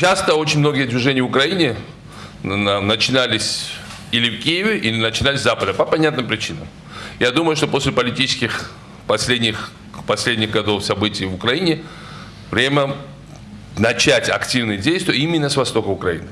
часто очень многие движения в Украине начинались или в Киеве, или начинались с Запада, по понятным причинам. Я думаю, что после политических последних, последних годов событий в Украине время начать активные действия именно с востока Украины.